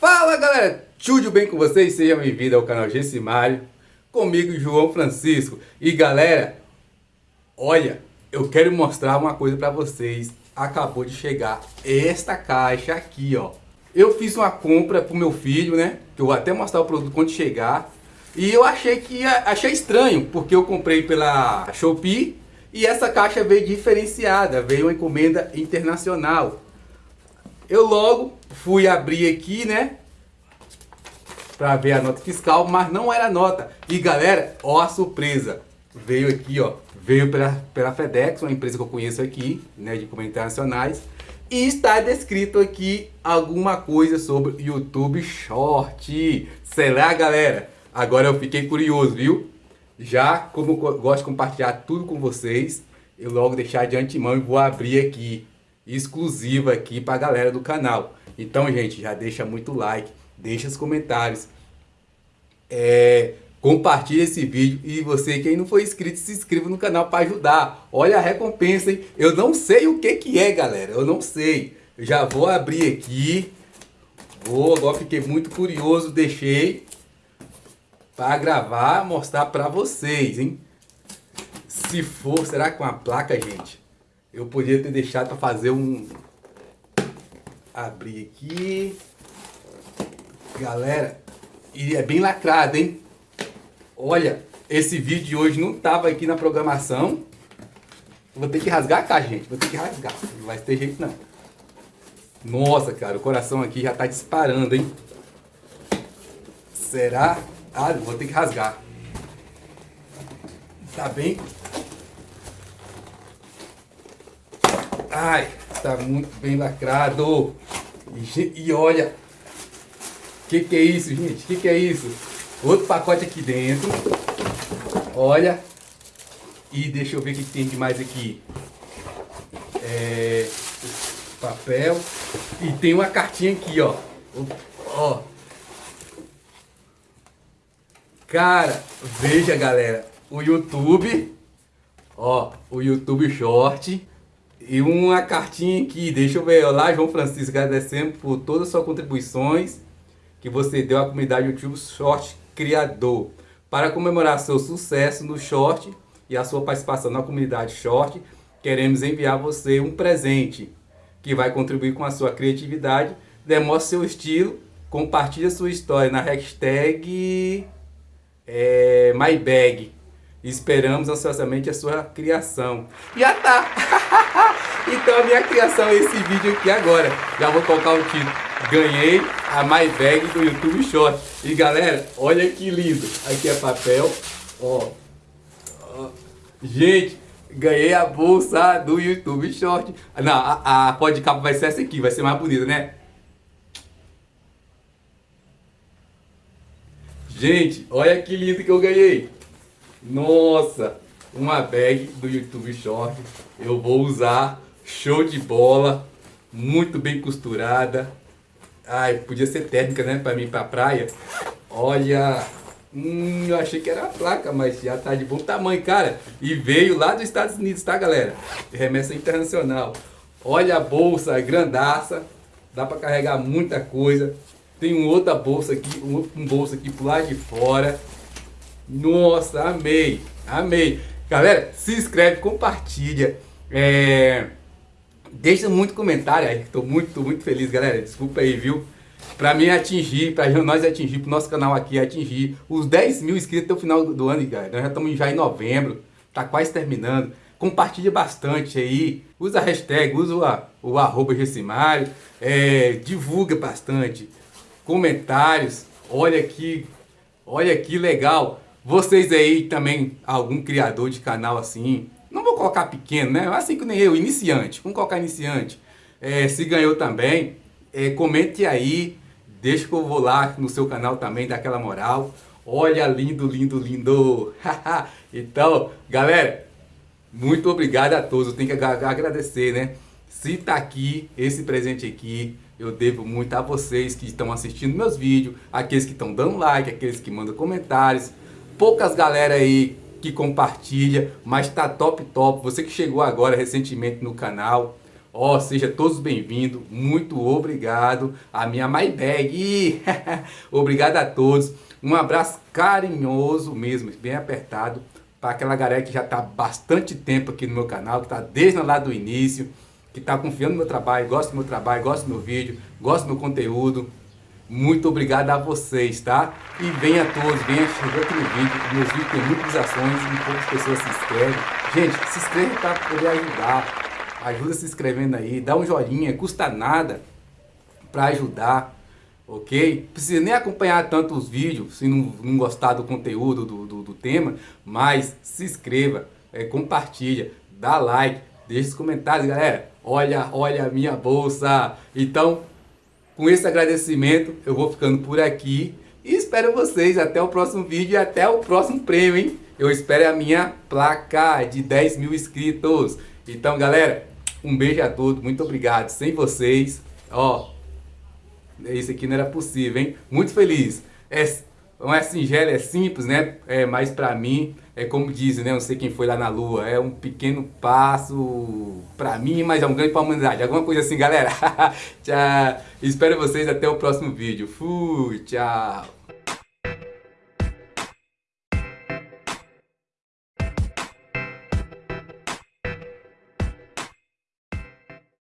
Fala galera, tudo bem com vocês? Sejam bem-vindos ao canal Gessimário, comigo João Francisco. E galera, olha, eu quero mostrar uma coisa para vocês. Acabou de chegar esta caixa aqui, ó. Eu fiz uma compra pro meu filho, né? Que eu vou até mostrar o produto quando chegar. E eu achei que achei estranho, porque eu comprei pela Shopee e essa caixa veio diferenciada, veio uma encomenda internacional. Eu logo fui abrir aqui, né? Pra ver a nota fiscal, mas não era nota. E galera, ó a surpresa. Veio aqui, ó. Veio pela, pela FedEx, uma empresa que eu conheço aqui, né? De comentários internacionais. E está descrito aqui alguma coisa sobre YouTube Short. Será, galera? Agora eu fiquei curioso, viu? Já, como eu gosto de compartilhar tudo com vocês, eu logo deixar de antemão e vou abrir aqui exclusiva aqui para a galera do canal. Então, gente, já deixa muito like, deixa os comentários, é, compartilha esse vídeo e você que não foi inscrito, se inscreva no canal para ajudar. Olha a recompensa, hein? Eu não sei o que que é, galera, eu não sei. Eu já vou abrir aqui, vou, agora fiquei muito curioso, deixei para gravar, mostrar para vocês, hein? Se for, será com a placa, gente? Eu podia ter deixado para fazer um... Abrir aqui. Galera, e é bem lacrado, hein? Olha, esse vídeo de hoje não tava aqui na programação. Vou ter que rasgar a caixa, gente. Vou ter que rasgar. Não vai ter jeito, não. Nossa, cara, o coração aqui já tá disparando, hein? Será? Ah, vou ter que rasgar. Tá bem Ai, tá muito bem lacrado. E, e olha, o que, que é isso, gente? O que, que é isso? Outro pacote aqui dentro. Olha. E deixa eu ver o que, que tem de mais aqui. É, papel. E tem uma cartinha aqui, ó. Ó. Cara, veja, galera. O YouTube. Ó, o YouTube Short. E uma cartinha aqui, deixa eu ver, olá João Francisco, agradecendo por todas as suas contribuições que você deu à comunidade YouTube Short Criador. Para comemorar seu sucesso no Short e a sua participação na comunidade Short, queremos enviar você um presente que vai contribuir com a sua criatividade. Demonstre seu estilo, compartilhe sua história na hashtag é, MyBag. Esperamos ansiosamente a sua criação. Já tá! então a minha criação é esse vídeo aqui agora. Já vou colocar o título. Ganhei a My Bag do YouTube Short. E galera, olha que lindo. Aqui é papel. Ó. ó. Gente, ganhei a bolsa do YouTube Short. Não, a, a capa vai ser essa aqui. Vai ser mais bonita, né? Gente, olha que lindo que eu ganhei. Nossa, uma bag do YouTube Short. Eu vou usar, show de bola, muito bem costurada. Ai, podia ser térmica, né, para mim para praia. Olha, hum, eu achei que era a placa, mas já tá de bom tamanho, cara. E veio lá dos Estados Unidos, tá, galera? Remessa internacional. Olha a bolsa, grandaça. Dá para carregar muita coisa. Tem uma outra bolsa aqui, um bolso aqui pro lado de fora. Nossa, amei, amei. Galera, se inscreve, compartilha. É... Deixa muito comentário aí, que tô muito, muito feliz, galera. Desculpa aí, viu? Pra mim atingir, pra nós atingir, pro nosso canal aqui atingir os 10 mil inscritos até o final do, ano, galera. Nós já estamos já em novembro, tá quase terminando. Compartilha bastante aí, usa a hashtag, usa o, o arroba Gessimário, é, divulga bastante, comentários, olha aqui, olha que legal. Vocês aí também, algum criador de canal assim, colocar pequeno, né? Assim que nem eu, iniciante, vamos colocar iniciante. É, se ganhou também, é, comente aí, deixa que eu vou lá no seu canal também, dá aquela moral. Olha, lindo, lindo, lindo. então, galera, muito obrigado a todos. Eu tenho que agradecer, né? Se tá aqui, esse presente aqui, eu devo muito a vocês que estão assistindo meus vídeos, aqueles que estão dando like, aqueles que mandam comentários, poucas galera aí que compartilha, mas tá top top. Você que chegou agora recentemente no canal, Ó, oh, seja todos bem-vindos, muito obrigado. A minha MyBag, obrigado a todos, um abraço carinhoso mesmo, bem apertado, para aquela galera que já está bastante tempo aqui no meu canal, que está desde lá do início, que está confiando no meu trabalho, gosta do meu trabalho, gosta do meu vídeo, gosta do meu conteúdo, muito obrigado a vocês, tá? E venha todos, venha chegar aqui no vídeo, meus vídeos têm muitas ações e poucas pessoas se inscrevem. Gente, se inscreve para poder ajudar ajuda se inscrevendo aí, dá um joinha, custa nada para ajudar, ok? Precisa nem acompanhar tanto os vídeos, se não, não gostar do conteúdo, do, do, do tema, mas se inscreva, é, compartilha, dá like, deixa os comentários, galera. Olha, olha a minha bolsa. Então, com esse agradecimento, eu vou ficando por aqui. E espero vocês até o próximo vídeo e até o próximo prêmio, hein? Eu espero a minha placa de 10 mil inscritos. Então, galera, um beijo a todos, muito obrigado. Sem vocês, ó, isso aqui não era possível, hein? Muito feliz. É, não é singelo, é simples, né? É, mas pra mim, é como dizem, né? Não sei quem foi lá na lua. É um pequeno passo pra mim, mas é um grande pra humanidade. Alguma coisa assim, galera. tchau. Espero vocês até o próximo vídeo. Fui, tchau.